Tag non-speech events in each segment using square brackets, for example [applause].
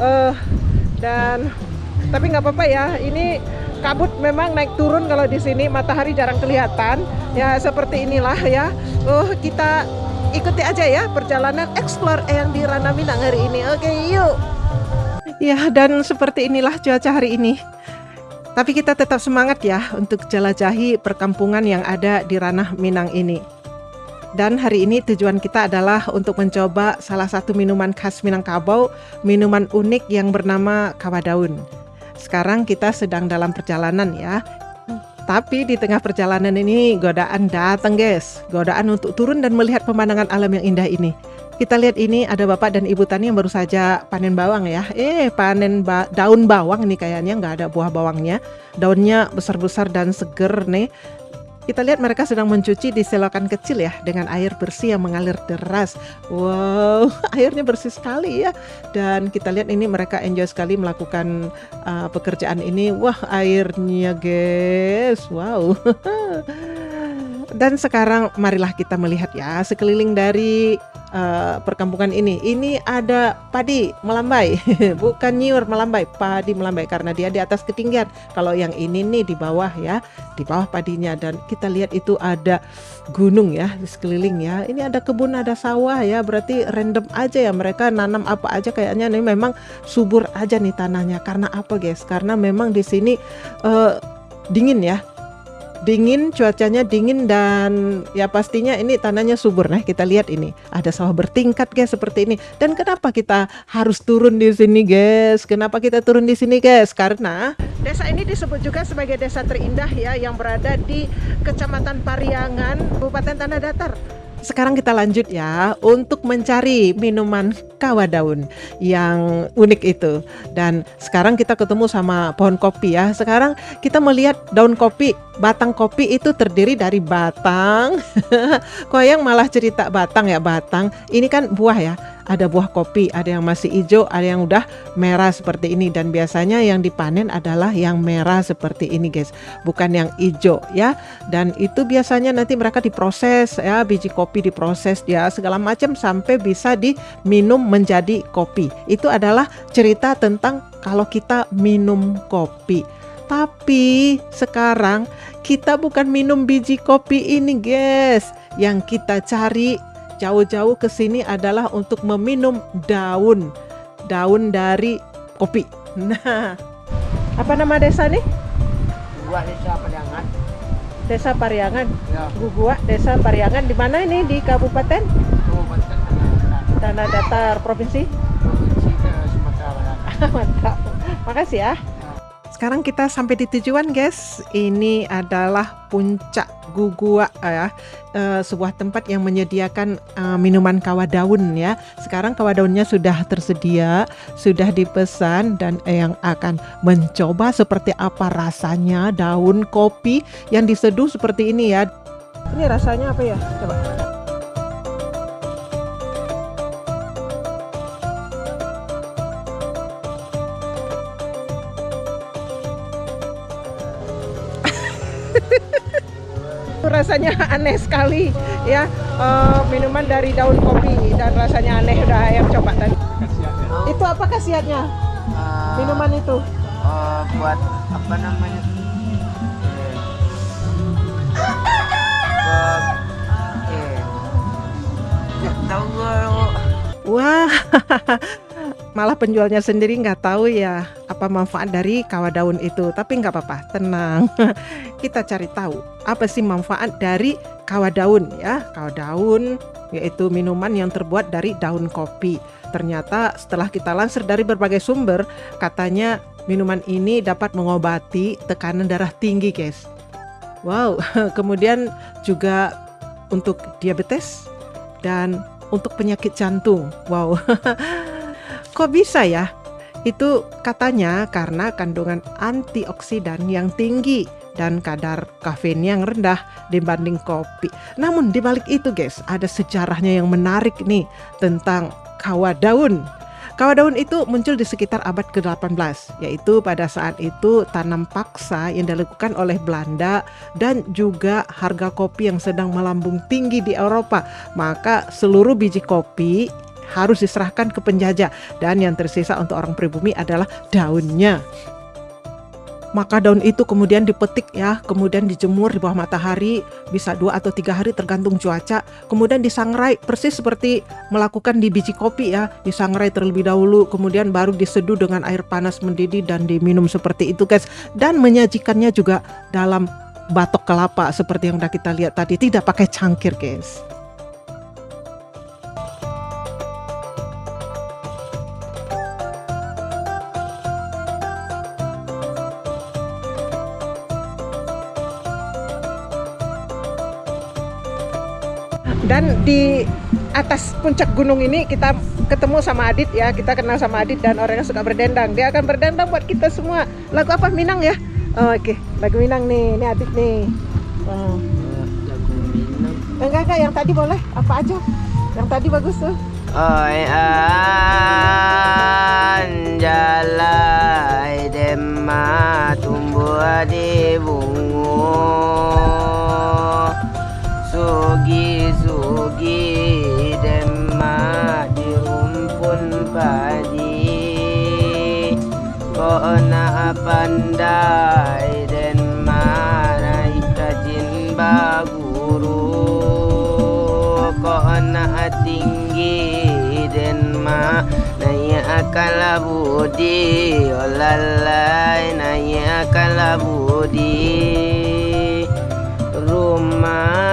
uh, dan tapi nggak apa-apa ya ini kabut memang naik turun kalau di sini matahari jarang kelihatan. Ya seperti inilah ya. Oh kita ikuti aja ya perjalanan explore yang di Rana Minang hari ini. Oke yuk. Ya dan seperti inilah cuaca hari ini. Tapi kita tetap semangat ya untuk jelajahi perkampungan yang ada di ranah Minang ini dan hari ini tujuan kita adalah untuk mencoba salah satu minuman khas Minangkabau, minuman unik yang bernama kawadaun. Sekarang kita sedang dalam perjalanan ya. Tapi di tengah perjalanan ini godaan datang guys. Godaan untuk turun dan melihat pemandangan alam yang indah ini. Kita lihat ini ada bapak dan ibu tani yang baru saja panen bawang ya. Eh panen ba daun bawang nih kayaknya nggak ada buah bawangnya. Daunnya besar-besar dan seger nih. Kita lihat mereka sedang mencuci di selokan kecil ya dengan air bersih yang mengalir deras. Wow, [laughs] airnya bersih sekali ya. Dan kita lihat ini mereka enjoy sekali melakukan uh, pekerjaan ini. Wah, airnya guys. Wow. [laughs] Dan sekarang marilah kita melihat ya sekeliling dari uh, perkampungan ini. Ini ada padi melambai, [laughs] bukan nyiur melambai, padi melambai karena dia di atas ketinggian. Kalau yang ini nih di bawah ya, di bawah padinya dan kita lihat itu ada gunung ya di sekeliling ya. Ini ada kebun, ada sawah ya, berarti random aja ya mereka nanam apa aja kayaknya nih memang subur aja nih tanahnya. Karena apa guys? Karena memang di sini uh, dingin ya dingin cuacanya dingin dan ya pastinya ini tanahnya subur. Nah kita lihat ini. Ada sawah bertingkat guys seperti ini. Dan kenapa kita harus turun di sini guys? Kenapa kita turun di sini guys? Karena desa ini disebut juga sebagai desa terindah ya yang berada di kecamatan Pariangan Kabupaten Tanah Datar sekarang kita lanjut ya untuk mencari minuman kawa daun yang unik itu. Dan sekarang kita ketemu sama pohon kopi ya. Sekarang kita melihat daun kopi, batang kopi itu terdiri dari batang. [laughs] Kok yang malah cerita batang ya, batang. Ini kan buah ya ada buah kopi, ada yang masih hijau, ada yang udah merah seperti ini dan biasanya yang dipanen adalah yang merah seperti ini guys, bukan yang hijau ya. Dan itu biasanya nanti mereka diproses ya, biji kopi diproses ya segala macam sampai bisa diminum menjadi kopi. Itu adalah cerita tentang kalau kita minum kopi. Tapi sekarang kita bukan minum biji kopi ini guys. Yang kita cari jauh-jauh ke sini adalah untuk meminum daun daun dari kopi. [laughs] Nah, apa nama desa nih? Gugua Desa Pariangan. Desa Pariangan. Ya. Gugua Desa Pariangan di mana ini di Kabupaten Kabupaten Tanah Tanah Datar Provinsi? Provinsi Sumatera Barat. [laughs] Mantap. Makasih ya. Sekarang kita sampai di tujuan guys. Ini adalah puncak Gugua ya, uh, sebuah tempat yang menyediakan uh, minuman kawa daun ya. Sekarang kawa daunnya sudah tersedia, sudah dipesan dan yang akan mencoba seperti apa rasanya daun kopi yang diseduh seperti ini ya. Ini rasanya apa ya? Coba. [laughs] rasanya aneh sekali ya. Uh, minuman dari daun kopi dan rasanya aneh udah ayam coba tadi. Itu apa khasiatnya? Uh, minuman itu. uh, buat apa namanya? Eh, tahu wah [laughs] malah penjualnya sendiri nggak tahu ya apa manfaat dari kawa daun itu. Tapi nggak apa-apa tenang. [laughs] Kita cari tahu apa sih manfaat dari kawa daun ya. Kawa daun yaitu minuman yang terbuat dari daun kopi. Ternyata setelah kita lansir dari berbagai sumber katanya minuman ini dapat mengobati tekanan darah tinggi guys. Wow [laughs] kemudian juga untuk diabetes dan untuk penyakit jantung. Wow [laughs] Kok bisa ya? Itu katanya karena kandungan antioksidan yang tinggi dan kadar kafein yang rendah dibanding kopi. Namun dibalik itu guys, ada sejarahnya yang menarik nih tentang kawa daun. Kawa daun itu muncul di sekitar abad ke-18, yaitu pada saat itu tanam paksa yang dilakukan oleh Belanda dan juga harga kopi yang sedang melambung tinggi di Eropa. Maka seluruh biji kopi harus diserahkan ke penjajah. Dan yang tersisa untuk orang pribumi adalah daunnya. Maka daun itu kemudian dipetik ya, kemudian dijemur di bawah matahari bisa dua atau tiga hari tergantung cuaca, kemudian disangrai persis seperti melakukan di biji kopi ya, disangrai terlebih dahulu, kemudian baru diseduh dengan air panas mendidih dan diminum seperti itu guys, dan menyajikannya juga dalam batok kelapa seperti yang udah kita lihat tadi, tidak pakai cangkir guys. Dan di atas puncak gunung ini kita ketemu sama Adit ya kita kenal sama Adit dan orang yang suka berdendang. Dia akan berdendang buat kita semua. Lagu apa? Minang ya? Oh, oke. Okay. lagu Minang nih ini Adit nih. Oh. Lagu Minang. enggak enggak yang tadi boleh. Apa aja? Yang tadi bagus tuh. Dema tumbuh di bungu nak pandai dema naik kajin baguru. Kau nak tinggi denma Naya akal budi. Olalai naya akal budi. Rumah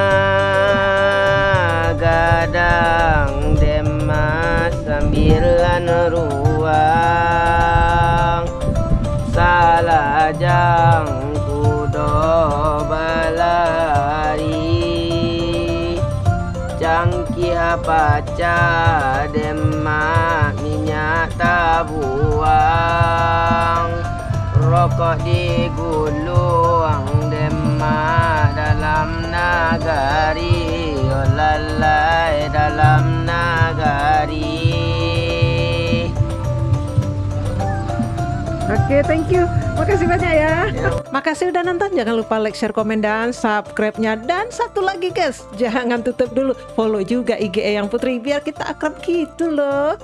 gadang dema Sambilan ruang Salah jang kudo balari Cangki baca demak minyak tabuang Rokok digulung demak dalam nagari. Oh lalai dalam nagari Oke, thank you. Makasih banyak ya. Makasih udah nonton. Jangan lupa like, share, komen, dan subscribe-nya. Dan satu lagi guys, jangan tutup dulu. Follow juga IG Yang Putri biar kita akrab gitu loh.